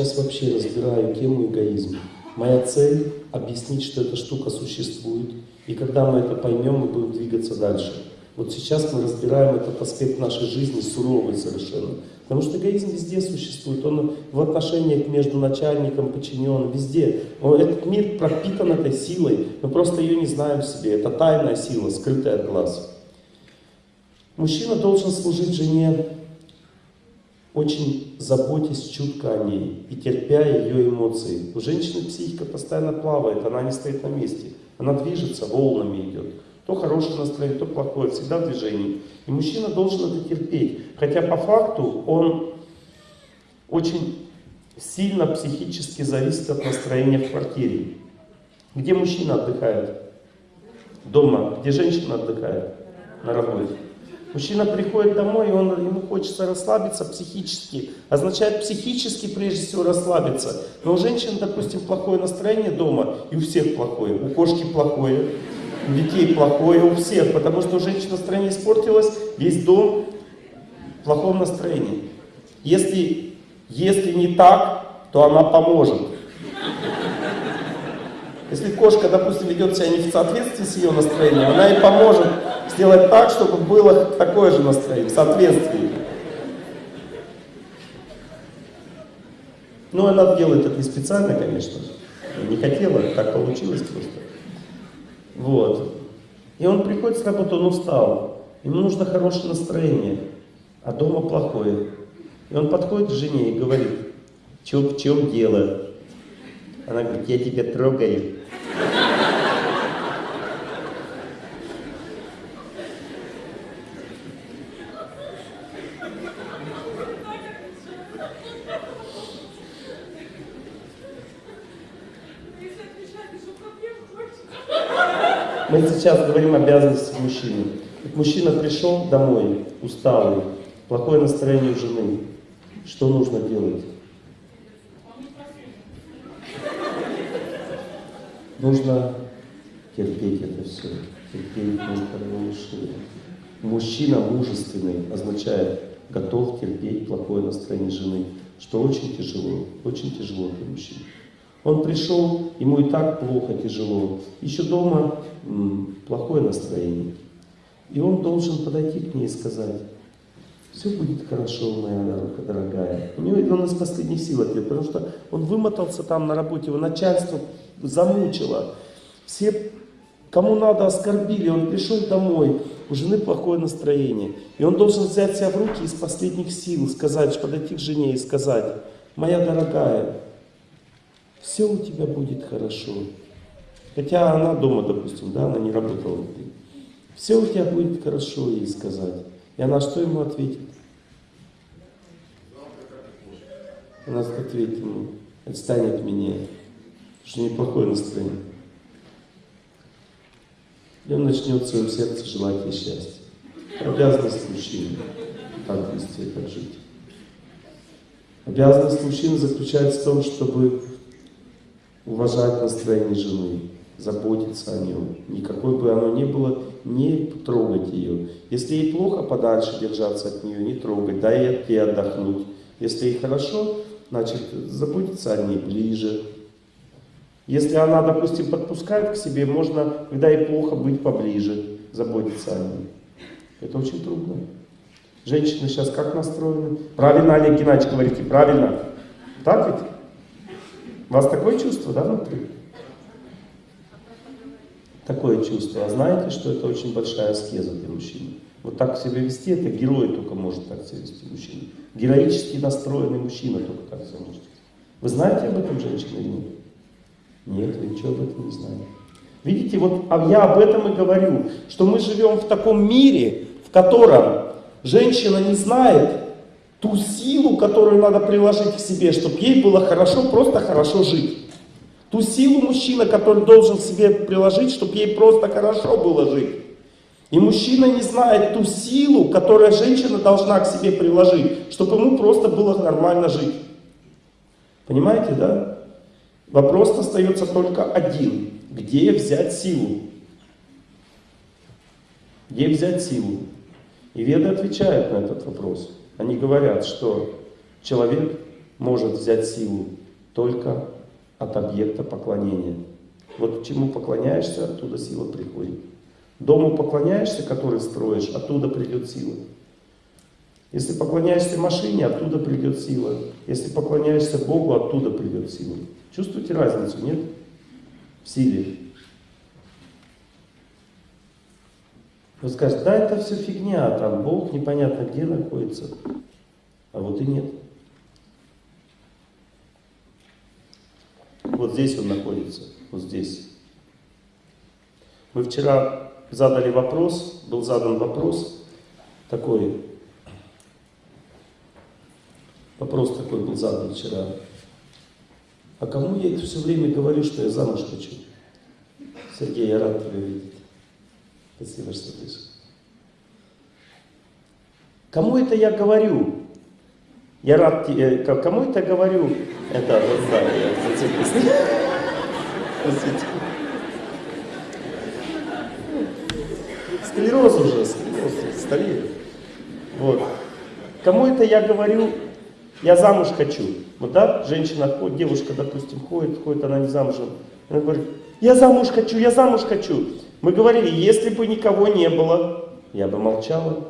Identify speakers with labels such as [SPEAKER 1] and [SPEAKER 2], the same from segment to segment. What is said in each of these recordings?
[SPEAKER 1] сейчас вообще разбираю тему эгоизма. Моя цель — объяснить, что эта штука существует, и когда мы это поймем, мы будем двигаться дальше. Вот сейчас мы разбираем этот аспект нашей жизни, суровый совершенно. Потому что эгоизм везде существует, он в отношениях между начальником, подчиненным, везде. Он, этот мир пропитан этой силой, мы просто ее не знаем в себе. Это тайная сила, скрытая от глаз. Мужчина должен служить жене, очень заботясь чутко о ней и терпя ее эмоции. У женщины психика постоянно плавает, она не стоит на месте. Она движется, волнами идет. То хорошее настроение, то плохое, всегда в движении. И мужчина должен это терпеть. Хотя по факту он очень сильно психически зависит от настроения в квартире. Где мужчина отдыхает? Дома. Где женщина отдыхает? На работе. Мужчина приходит домой, и он, ему хочется расслабиться психически. Означает психически прежде всего расслабиться. Но у женщин, допустим, плохое настроение дома, и у всех плохое. У кошки плохое, у детей плохое, у всех. Потому что у женщины настроение испортилось, весь дом в плохом настроении. Если, если не так, то она поможет. Если кошка, допустим, ведет себя не в соответствии с ее настроением, она и поможет сделать так, чтобы было такое же настроение, в соответствии. Ну, она делает это не специально, конечно. Не хотела, так получилось просто. Вот. И он приходит с работы, он устал. Ему нужно хорошее настроение, а дома плохое. И он подходит к жене и говорит, Чё, в чем дело? Она говорит, я тебя трогаю. Мы сейчас говорим обязанности мужчины. мужчина пришел домой, усталый, плохое настроение у жены. Что нужно делать? Нужно терпеть это все. Терпеть нужно Мужчина мужественный означает готов терпеть плохое настроение жены, что очень тяжело, очень тяжело для мужчин. Он пришел, ему и так плохо, тяжело. Еще дома м, плохое настроение. И он должен подойти к ней и сказать, все будет хорошо, моя дорогая. У него он из последних сил ответ, потому что он вымотался там на работе, его начальство замучило. Все, кому надо, оскорбили. Он пришел домой, у жены плохое настроение. И он должен взять себя в руки из последних сил, сказать, подойти к жене и сказать, моя дорогая, все у тебя будет хорошо. Хотя она дома, допустим, да, она не работала. Все у тебя будет хорошо, ей сказать. И она что ему ответит? Она ответит ему, отстань от меня, что неплохое настроение. И он начнет в своем сердце желать ей счастья. Обязанность мужчины так вести, так жить. Обязанность мужчины заключается в том, чтобы уважать настроение жены, заботиться о нем. Никакой бы оно ни было, не трогать ее. Если ей плохо, подальше держаться от нее, не трогать, дай ей отдохнуть. Если ей хорошо, значит, заботиться о ней ближе. Если она, допустим, подпускает к себе, можно, когда ей плохо, быть поближе, заботиться о ней. Это очень трудно. Женщины сейчас как настроены? Правильно, Олег Геннадьевич, говорите, правильно. Так ведь? У вас такое чувство, да, внутри? Такое чувство. А знаете, что это очень большая аскеза для мужчины? Вот так себя вести, это герой только может так себя вести мужчина. Героически настроенный мужчина только так себя может. Вы знаете об этом, женщина, или нет? Нет, вы ничего об этом не знаете. Видите, вот а я об этом и говорю, что мы живем в таком мире, в котором женщина не знает, ту силу, которую надо приложить к себе, чтобы ей было хорошо, просто хорошо жить. Ту силу мужчина, который должен себе приложить, чтобы ей просто хорошо было жить. И мужчина не знает ту силу, которую женщина должна к себе приложить, чтобы ему просто было нормально жить. Понимаете, да? Вопрос остается только один. Где взять силу? Где взять силу? И Веды отвечают на этот вопрос. Они говорят, что человек может взять силу только от объекта поклонения. Вот чему поклоняешься, оттуда сила приходит. Дому поклоняешься, который строишь, оттуда придет сила. Если поклоняешься машине, оттуда придет сила. Если поклоняешься Богу, оттуда придет сила. Чувствуете разницу, нет? В силе. Вы скажете, да это все фигня, там Бог непонятно где находится. А вот и нет. Вот здесь он находится, вот здесь. Мы вчера задали вопрос, был задан вопрос такой, вопрос такой был задан вчера. А кому я это все время говорю, что я замуж хочу? Сергей, я рад тебя видеть. Спасибо, что пришел. Кому это я говорю? Я рад тебе, кому это говорю? Это, вот, да, я зацепился. Склероз уже, склероз, стареет. Вот. Кому это я говорю? Я замуж хочу. Вот да, женщина девушка, допустим, ходит, ходит, она не замужем. Она говорит, я замуж хочу, я замуж хочу. Мы говорили, если бы никого не было, я бы молчала.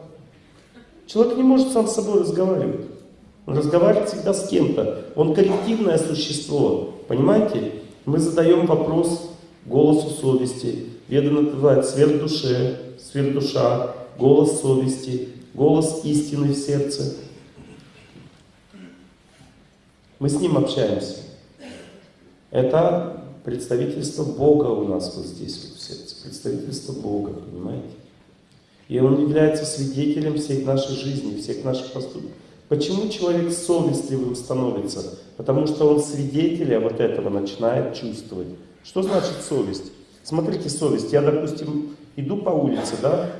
[SPEAKER 1] Человек не может сам с собой разговаривать. Он разговаривает всегда с кем-то. Он коллективное существо. Понимаете? Мы задаем вопрос голосу совести. Веда называет сверхдуше, сверхдуша, голос совести, голос истины в сердце. Мы с ним общаемся. Это представительство Бога у нас вот здесь, сердце. Представительство Бога, понимаете? И Он является свидетелем всей нашей жизни, всех наших поступков. Почему человек совестливым становится? Потому что он свидетеля вот этого начинает чувствовать. Что значит совесть? Смотрите, совесть. Я, допустим, иду по улице, да?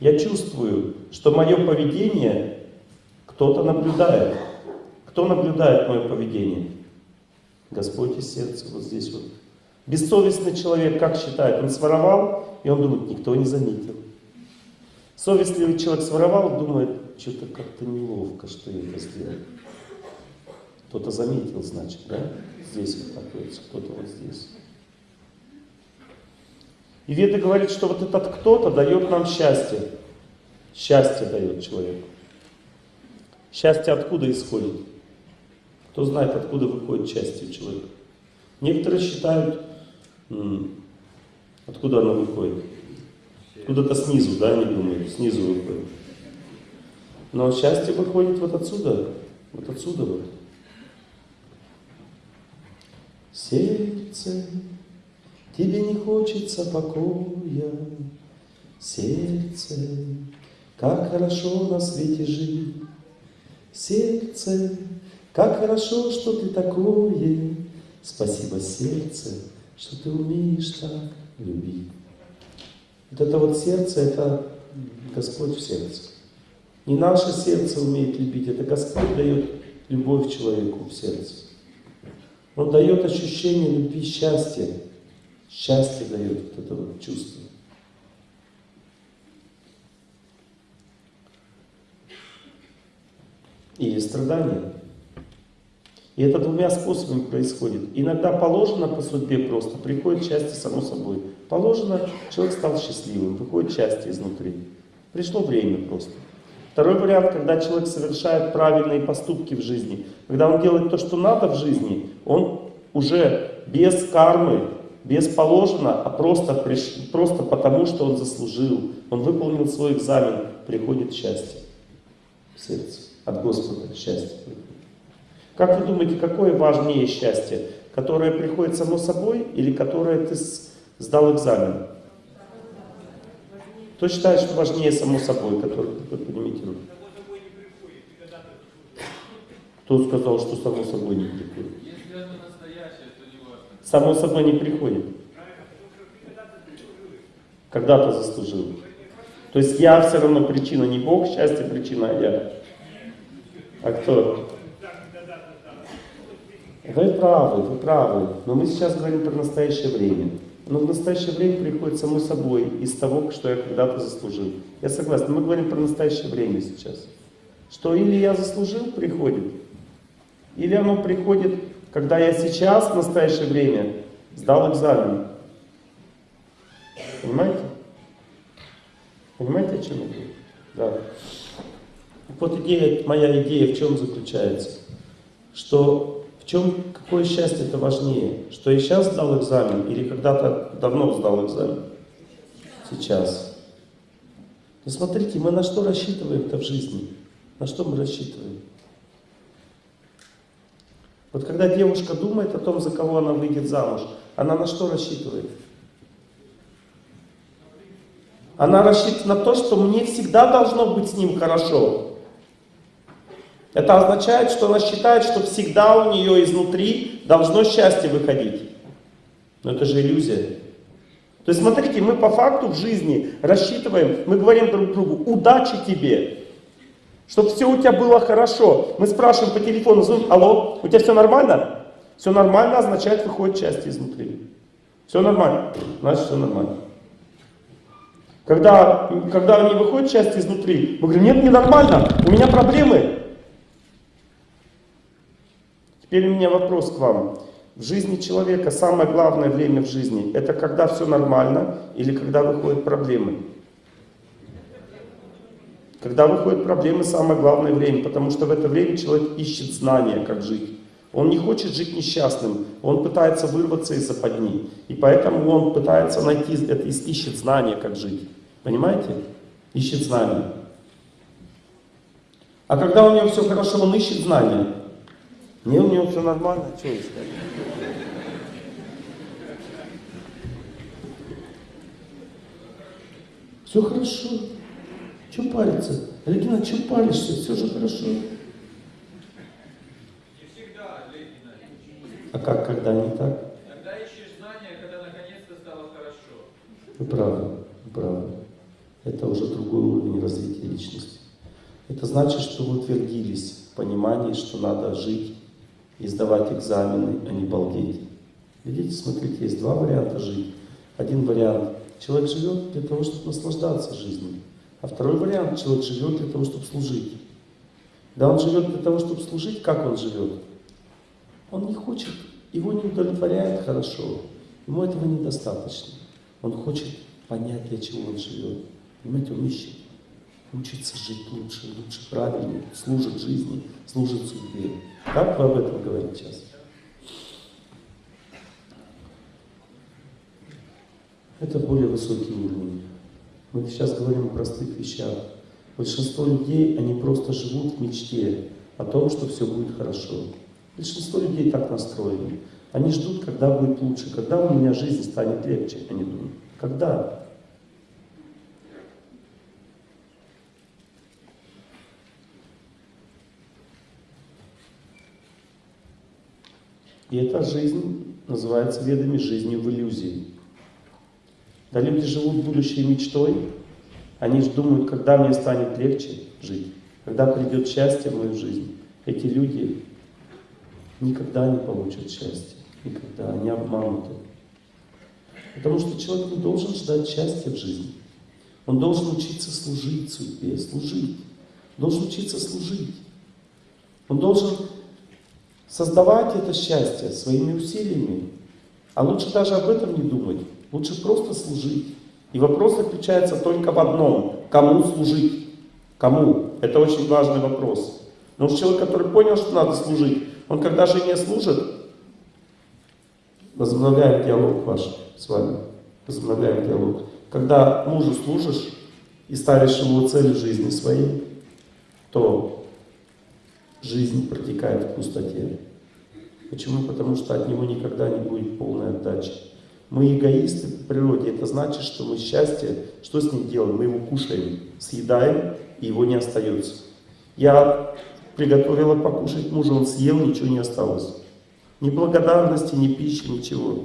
[SPEAKER 1] Я чувствую, что мое поведение кто-то наблюдает. Кто наблюдает мое поведение? Господь из сердца, вот здесь вот. Бессовестный человек, как считает? Он своровал, и он думает, никто не заметил. Совестливый человек своровал, думает, что-то как-то неловко, что я это сделал. Кто-то заметил, значит, да? Здесь вот находится, кто-то вот здесь. И Веда говорит, что вот этот кто-то дает нам счастье. Счастье дает человеку. Счастье откуда исходит? Кто знает, откуда выходит счастье человека? Некоторые считают, откуда оно выходит. Куда-то снизу, да, они думают, снизу выходит. Но счастье выходит вот отсюда, вот отсюда вот. Сердце, тебе не хочется покоя, Сердце, как хорошо на свете жить. Сердце, как хорошо, что ты такое. Спасибо, сердце, что ты умеешь так любить. Вот это вот сердце, это Господь в сердце. Не наше сердце умеет любить, это Господь дает любовь человеку в сердце. Он дает ощущение любви, счастья. Счастье дает вот это вот чувство. И страдания. И это двумя способами происходит. Иногда положено по судьбе просто, приходит счастье само собой. Положено, человек стал счастливым, выходит счастье изнутри. Пришло время просто. Второй вариант, когда человек совершает правильные поступки в жизни. Когда он делает то, что надо в жизни, он уже без кармы, без положено, а просто, просто потому, что он заслужил. Он выполнил свой экзамен, приходит счастье в сердце. От Господа счастье приходит. Как вы думаете, какое важнее счастье? Которое приходит само собой или которое ты сдал экзамен? Кто считает, что важнее само собой, который вы поднимите? Кто сказал, что само собой не приходит? Само собой не приходит. Когда-то заслужил. То есть я все равно причина, не Бог, счастье причина, а я. А кто? Вы правы, вы правы. Но мы сейчас говорим про настоящее время. Но в настоящее время приходит само собой из того, что я когда-то заслужил. Я согласен, мы говорим про настоящее время сейчас. Что или я заслужил, приходит, Или оно приходит, когда я сейчас, в настоящее время, сдал экзамен. Понимаете? Понимаете, о чем я говорю? Да. Вот идея, моя идея в чем заключается? Что чем, какое счастье это важнее? Что я сейчас сдал экзамен или когда-то давно сдал экзамен? Сейчас. Но смотрите, мы на что рассчитываем-то в жизни? На что мы рассчитываем? Вот когда девушка думает о том, за кого она выйдет замуж, она на что рассчитывает? Она рассчитывает на то, что мне всегда должно быть с ним хорошо. Это означает, что она считает, что всегда у нее изнутри должно счастье выходить. Но это же иллюзия. То есть смотрите, мы по факту в жизни рассчитываем, мы говорим друг другу, удачи тебе, чтобы все у тебя было хорошо. Мы спрашиваем по телефону, звоним, алло, у тебя все нормально? Все нормально означает, выходит часть изнутри. Все нормально, значит все нормально. Когда, когда не выходит часть изнутри, мы говорим, нет, не нормально, у меня проблемы. Теперь у меня вопрос к вам. В жизни человека самое главное время в жизни, это когда все нормально или когда выходят проблемы? Когда выходят проблемы, самое главное время, потому что в это время человек ищет знания, как жить. Он не хочет жить несчастным, он пытается вырваться из западни. И поэтому он пытается найти, это, ищет знания, как жить. Понимаете? Ищет знания. А когда у него все хорошо, он ищет знания. Не, у него все нормально, что искать? Все хорошо. Че париться? Регина, че паришься? Все же хорошо. Не всегда, Легина. А как, когда не так?
[SPEAKER 2] Когда ищешь знания, когда наконец-то стало хорошо.
[SPEAKER 1] Вы правы, вы правы. Это уже другой уровень развития личности. Это значит, что вы утвердились в понимании, что надо жить и сдавать экзамены, а не балдеть. Видите, смотрите, есть два варианта жить. Один вариант. Человек живет для того, чтобы наслаждаться жизнью. А второй вариант, человек живет для того, чтобы служить. Да, он живет для того, чтобы служить, как он живет? Он не хочет, его не удовлетворяет хорошо, ему этого недостаточно. Он хочет понять, для чего он живет. Понимаете, он ищет учится жить лучше, лучше, правильнее, служит жизни, служит судьбе. Как вы об этом говорите сейчас? Это более высокий уровень. Мы сейчас говорим о простых вещах. Большинство людей, они просто живут в мечте о том, что все будет хорошо. Большинство людей так настроены. Они ждут, когда будет лучше, когда у меня жизнь станет легче, они думают. Когда? И эта жизнь называется ведами жизнью в иллюзии. Да люди живут будущей мечтой, они же думают, когда мне станет легче жить, когда придет счастье в мою жизнь. Эти люди никогда не получат счастье, никогда, они обмануты. Потому что человек не должен ждать счастья в жизни. Он должен учиться служить судьбе, служить. Должен учиться служить. Он должен создавать это счастье своими усилиями. А лучше даже об этом не думать. Лучше просто служить. И вопрос заключается только в одном. Кому служить? Кому? Это очень важный вопрос. Но уж человек, который понял, что надо служить, он когда же не служит, возобновляем диалог ваш с вами. Возобновляем диалог. Когда мужу служишь и ставишь ему цель в жизни своей, то жизнь протекает в пустоте. Почему? Потому что от него никогда не будет полной отдачи. Мы эгоисты по природе, это значит, что мы счастье, что с ним делаем? Мы его кушаем, съедаем, и его не остается. Я приготовила покушать мужу, он съел, ничего не осталось. Ни благодарности, ни пищи, ничего.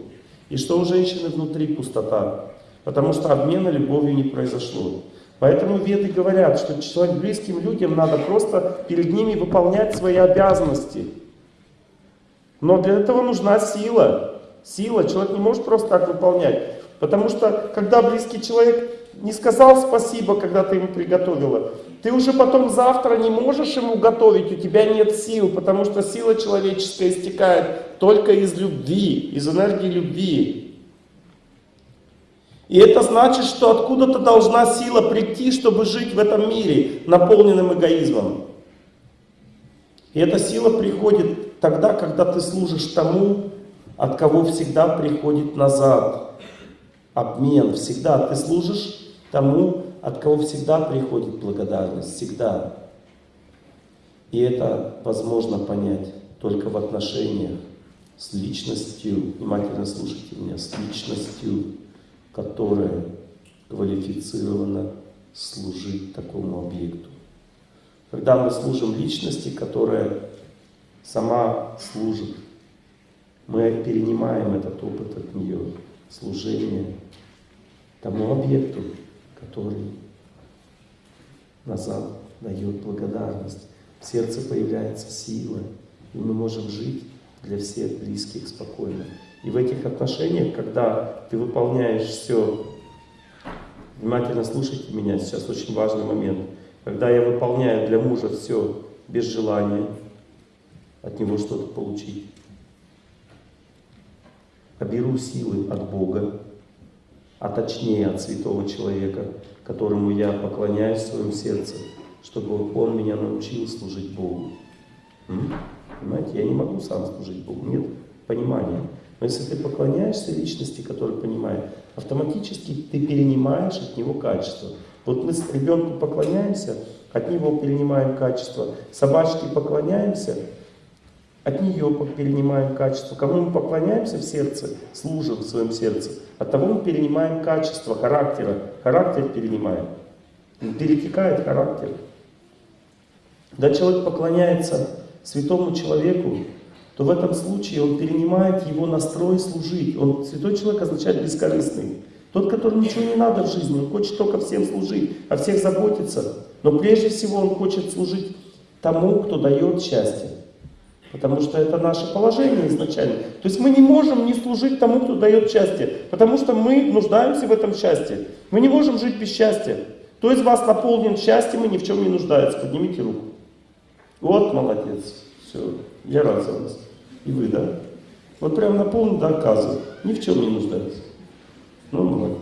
[SPEAKER 1] И что у женщины внутри пустота, потому что обмена любовью не произошло. Поэтому веды говорят, что человек близким людям надо просто перед ними выполнять свои обязанности. Но для этого нужна сила. Сила. Человек не может просто так выполнять. Потому что, когда близкий человек не сказал спасибо, когда ты ему приготовила, ты уже потом завтра не можешь ему готовить, у тебя нет сил, потому что сила человеческая истекает только из любви, из энергии любви. И это значит, что откуда-то должна сила прийти, чтобы жить в этом мире, наполненным эгоизмом. И эта сила приходит тогда, когда ты служишь тому, от кого всегда приходит назад. Обмен всегда. Ты служишь тому, от кого всегда приходит благодарность. Всегда. И это возможно понять только в отношениях с личностью, внимательно слушайте меня, с личностью, которая квалифицирована служить такому объекту. Когда мы служим личности, которая сама служит, мы перенимаем этот опыт от нее, служение тому объекту, который назад дает благодарность. В сердце появляется сила, и мы можем жить для всех близких спокойно. И в этих отношениях, когда ты выполняешь все, внимательно слушайте меня, сейчас очень важный момент, когда я выполняю для мужа все без желания от него что-то получить, а беру силы от Бога, а точнее от святого человека, которому я поклоняюсь в своем сердце, чтобы он меня научил служить Богу. Понимаете, я не могу сам служить Богу, нет понимания. Но если ты поклоняешься личности, которая понимает, автоматически ты перенимаешь от него качество. Вот мы с ребенком поклоняемся, от него перенимаем качество. Собачке поклоняемся, от нее перенимаем качество. Кому мы поклоняемся в сердце, служим в своем сердце, от того мы перенимаем качество характера. Характер перенимаем. Перетекает характер. Когда человек поклоняется святому человеку, то в этом случае он перенимает его настрой служить. Он, святой человек означает бескорыстный. Тот, который ничего не надо в жизни, он хочет только всем служить, о всех заботиться. Но прежде всего он хочет служить тому, кто дает счастье. Потому что это наше положение изначально. То есть мы не можем не служить тому, кто дает счастье. Потому что мы нуждаемся в этом счастье. Мы не можем жить без счастья. Кто из вас наполнен счастьем и ни в чем не нуждается? Поднимите руку. Вот, молодец. Все, я рад за вас. И вы, да? Вот прям наполнен до отказа. Ни в чем не нуждается. Ну, молодец.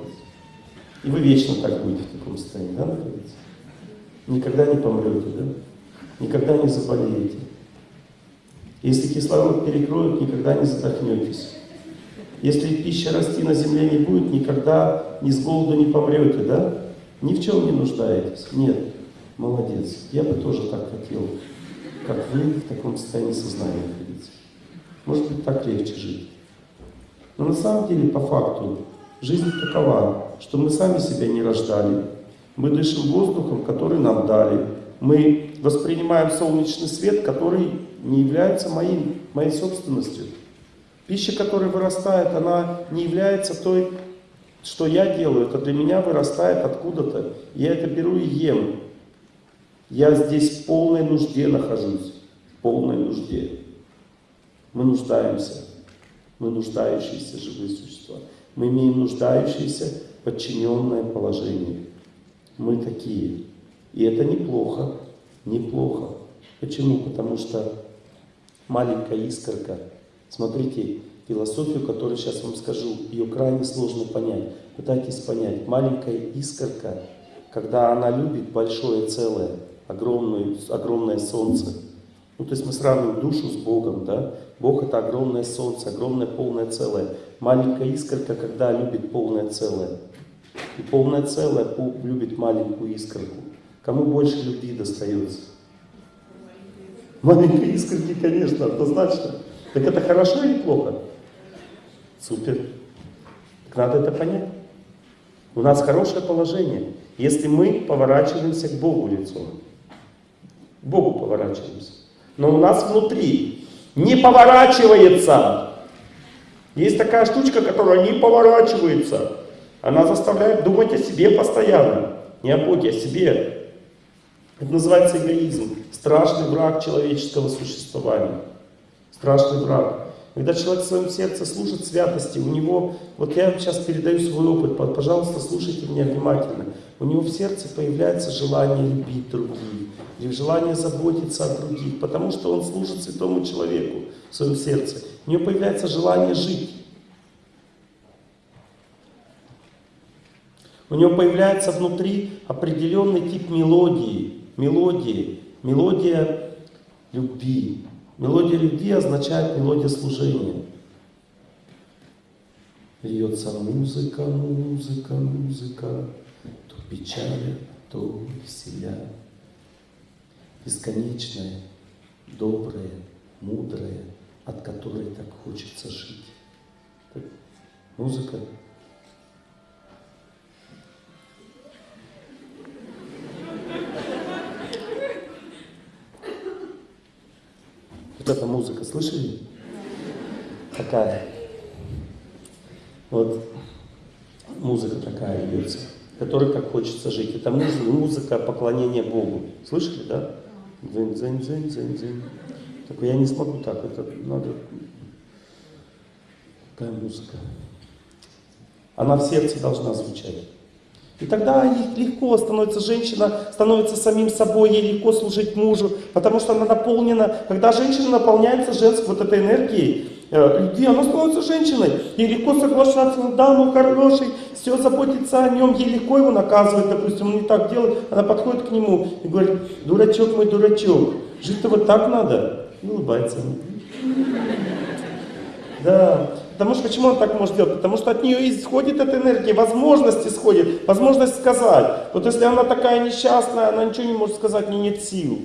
[SPEAKER 1] И вы вечно так будете в таком состоянии, да, находиться? Никогда не помрете, да? Никогда не заболеете. Если кислород перекроют, никогда не задохнетесь. Если пища расти на земле не будет, никогда ни с голоду не помрете, да? Ни в чем не нуждаетесь. Нет. Молодец. Я бы тоже так хотел, как вы, в таком состоянии сознания. Может быть, так легче жить. Но на самом деле, по факту, жизнь такова, что мы сами себя не рождали. Мы дышим воздухом, который нам дали. Мы воспринимаем солнечный свет, который не является моим, моей собственностью. Пища, которая вырастает, она не является той, что я делаю. Это для меня вырастает откуда-то. Я это беру и ем. Я здесь в полной нужде нахожусь. В полной нужде. Мы нуждаемся. Мы нуждающиеся живые существа. Мы имеем нуждающееся подчиненное положение. Мы такие. И это неплохо. Неплохо. Почему? Потому что маленькая искорка. Смотрите, философию, которую сейчас вам скажу, ее крайне сложно понять. Пытайтесь понять. Маленькая искорка, когда она любит большое целое, огромное, огромное солнце. Ну, то есть мы сравниваем душу с Богом, да? Бог это огромное солнце, огромное полное целое. Маленькая искорка, когда любит полное целое. И полное целое любит маленькую искорку. Кому больше любви достается? Маленькой искорки, конечно, однозначно. Так это хорошо или плохо? Супер. Так надо это понять. У нас хорошее положение, если мы поворачиваемся к Богу лицом. К Богу поворачиваемся. Но у нас внутри не поворачивается. Есть такая штучка, которая не поворачивается. Она заставляет думать о себе постоянно. Не о Боге, о себе. Это называется эгоизм. Страшный враг человеческого существования. Страшный враг. Когда человек в своем сердце служит святости, у него, вот я сейчас передаю свой опыт, пожалуйста, слушайте меня внимательно. У него в сердце появляется желание любить других, желание заботиться о других, потому что он служит святому человеку в своем сердце. У него появляется желание жить. У него появляется внутри определенный тип мелодии, мелодии, мелодия любви. Мелодия любви означает мелодия служения. Льется музыка, музыка, музыка, то печаль, то веселя. Бесконечная, добрая, мудрая, от которой так хочется жить. Музыка Вот эта музыка, слышали? Такая. Вот музыка такая льется, которой как хочется жить. Это музыка поклонения Богу. Слышали, да? Дзынь, дзынь, дзынь, дзынь, дзынь. Только я не смогу так, это надо... Такая музыка. Она в сердце должна звучать. И тогда легко становится женщина, становится самим собой, ей легко служить мужу, потому что она наполнена, когда женщина наполняется женской вот этой энергией, э, любви, она становится женщиной, ей легко соглашаться, да, ну хороший, все заботиться о нем, ей легко его наказывать, допустим, он не так делает, она подходит к нему и говорит, дурачок мой дурачок, жить-то вот так надо, и улыбается. Да, Потому что почему он так может делать? Потому что от нее исходит эта энергия, возможность исходит, возможность сказать. Вот если она такая несчастная, она ничего не может сказать, мне нет сил.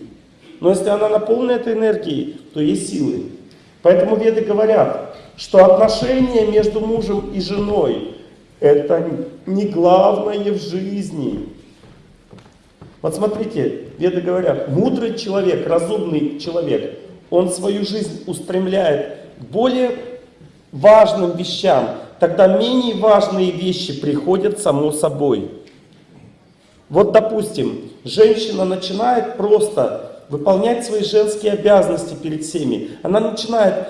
[SPEAKER 1] Но если она наполнена этой энергией, то есть силы. Поэтому веды говорят, что отношения между мужем и женой это не главное в жизни. Вот смотрите, веды говорят, мудрый человек, разумный человек, он свою жизнь устремляет к более важным вещам, тогда менее важные вещи приходят само собой. Вот, допустим, женщина начинает просто выполнять свои женские обязанности перед всеми. Она начинает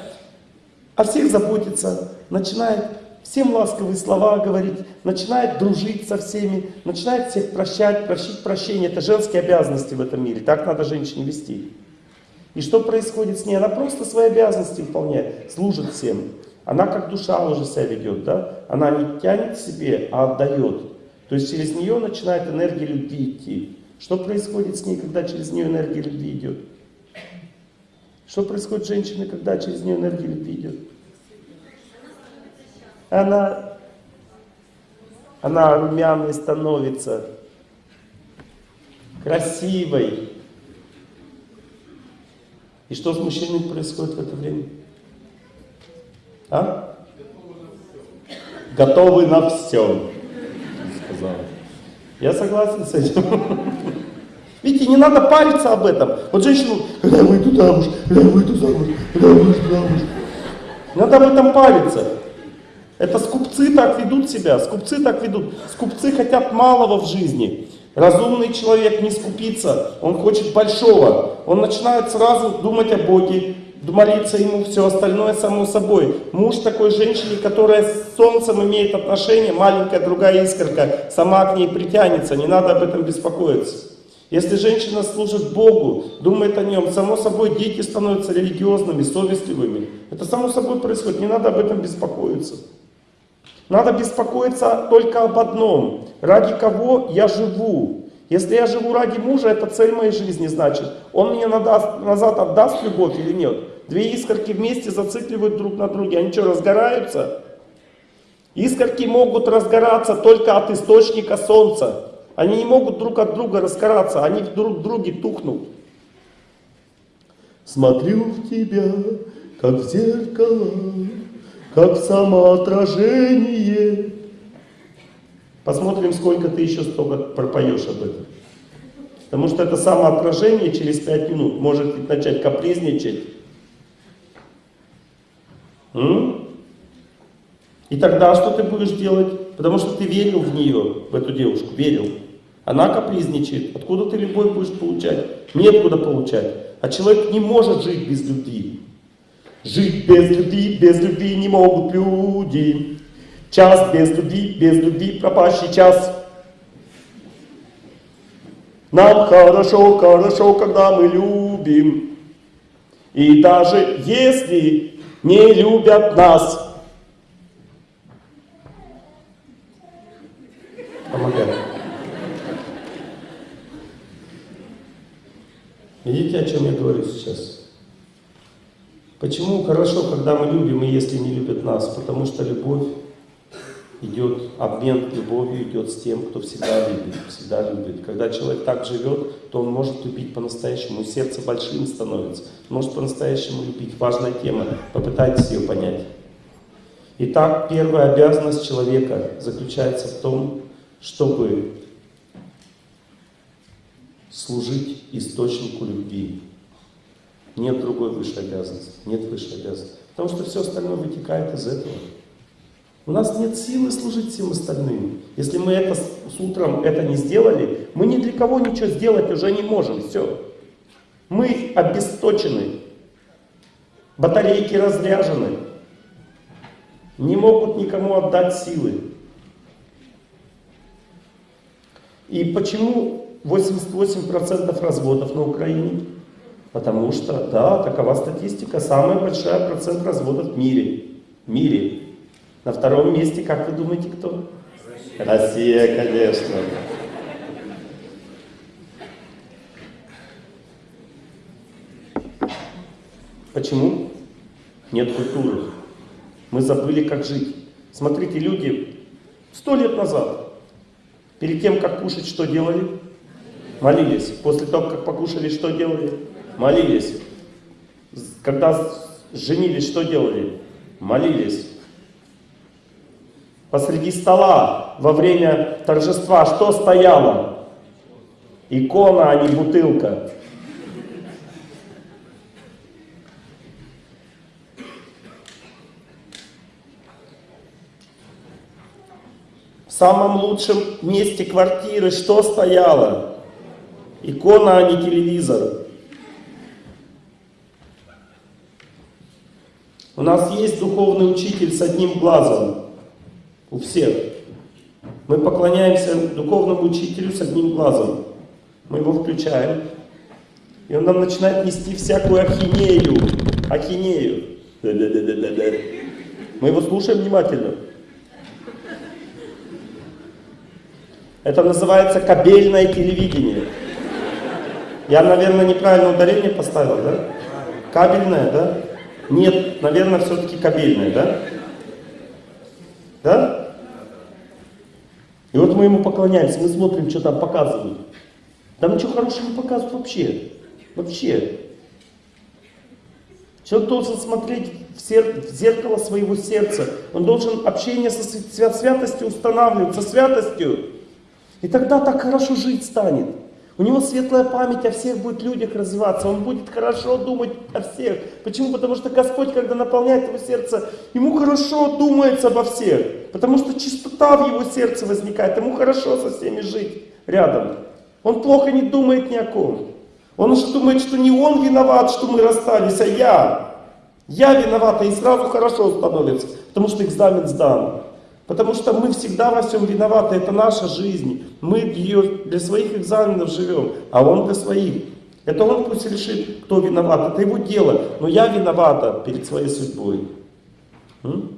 [SPEAKER 1] о всех заботиться, начинает всем ласковые слова говорить, начинает дружить со всеми, начинает всех прощать, просить прощения. Это женские обязанности в этом мире. Так надо женщине вести. И что происходит с ней? Она просто свои обязанности выполняет, служит всем. Она как душа уже себя ведет, да? Она не тянет к себе, а отдает. То есть через нее начинает энергия любви идти. Что происходит с ней, когда через нее энергия любви идет? Что происходит с женщиной, когда через нее энергия любви идет? Она, она румяной становится, красивой. И что с мужчиной происходит в это время? А? Готовы на все, сказал. Я согласен с этим. Видите, не надо париться об этом. Вот женщину, когда я выйду замуж, когда я выйду замуж, когда я выйду замуж. Надо об этом париться. Это скупцы так ведут себя, скупцы так ведут. Скупцы хотят малого в жизни. Разумный человек не скупится, он хочет большого. Он начинает сразу думать о Боге, молиться ему, все остальное само собой. Муж такой женщине, которая с солнцем имеет отношение, маленькая другая искорка, сама к ней притянется, не надо об этом беспокоиться. Если женщина служит Богу, думает о нем, само собой дети становятся религиозными, совестливыми. Это само собой происходит, не надо об этом беспокоиться. Надо беспокоиться только об одном. Ради кого я живу? Если я живу ради мужа, это цель моей жизни, значит. Он мне назад отдаст любовь или нет? Две искорки вместе зацикливают друг на друге. Они что, разгораются? Искорки могут разгораться только от источника солнца. Они не могут друг от друга разгораться, они друг в друге тухнут. Смотрю в тебя, как в зеркало, как в самоотражение. Посмотрим, сколько ты еще столько пропоешь об этом. Потому что это самоотражение через пять минут может начать капризничать. М? И тогда что ты будешь делать? Потому что ты верил в нее, в эту девушку, верил. Она капризничает. Откуда ты любовь будешь получать? Неоткуда получать. А человек не может жить без любви. Жить без любви, без любви не могут люди. Час без любви, без любви пропащий час. Нам хорошо, хорошо, когда мы любим. И даже если не любят нас. Помогает. Видите, о чем я говорю сейчас? Почему хорошо, когда мы любим, и если не любят нас? Потому что любовь идет, обмен любовью идет с тем, кто всегда любит, всегда любит. Когда человек так живет, то он может любить по-настоящему, сердце большим становится, может по-настоящему любить. Важная тема, попытайтесь ее понять. Итак, первая обязанность человека заключается в том, чтобы служить источнику любви. Нет другой высшей обязанности, нет высшей обязанности. Потому что все остальное вытекает из этого. У нас нет силы служить всем остальным. Если мы это с утром это не сделали, мы ни для кого ничего сделать уже не можем. Все. Мы обесточены. Батарейки разряжены. Не могут никому отдать силы. И почему 88% разводов на Украине? Потому что, да, такова статистика, самый большой процент разводов в мире. В мире. На втором месте, как вы думаете, кто? Россия, конечно. Почему? Нет культуры. Мы забыли, как жить. Смотрите, люди сто лет назад, перед тем, как кушать, что делали? Молились. После того, как покушали, что делали? Молились. Когда женились, что делали? Молились. Посреди стола во время торжества что стояло? Икона, а не бутылка. В самом лучшем месте квартиры что стояло? Икона, а не телевизор. У нас есть духовный учитель с одним глазом. У всех. Мы поклоняемся духовному учителю с одним глазом. Мы его включаем. И он нам начинает нести всякую ахинею. Ахинею. Мы его слушаем внимательно. Это называется кабельное телевидение. Я, наверное, неправильно ударение поставил, да? Кабельное, да? Нет, наверное, все-таки кабельное, да? Да? И вот мы ему поклоняемся, мы смотрим, что там показывают. Там ничего хорошего не показывают вообще. Вообще. Человек должен смотреть в, сер... в зеркало своего сердца. Он должен общение со свя... святостью устанавливать, со святостью. И тогда так хорошо жить станет. У него светлая память о всех будет людях развиваться. Он будет хорошо думать о всех. Почему? Потому что Господь, когда наполняет его сердце, ему хорошо думается обо всех. Потому что чистота в его сердце возникает. Ему хорошо со всеми жить рядом. Он плохо не думает ни о ком. Он уже думает, что не он виноват, что мы расстались, а я. Я виновата, и сразу хорошо становится, потому что экзамен сдан. Потому что мы всегда во всем виноваты, это наша жизнь. Мы ее для своих экзаменов живем, а он для своих. Это он пусть решит, кто виноват, это его дело. Но я виновата перед своей судьбой. М?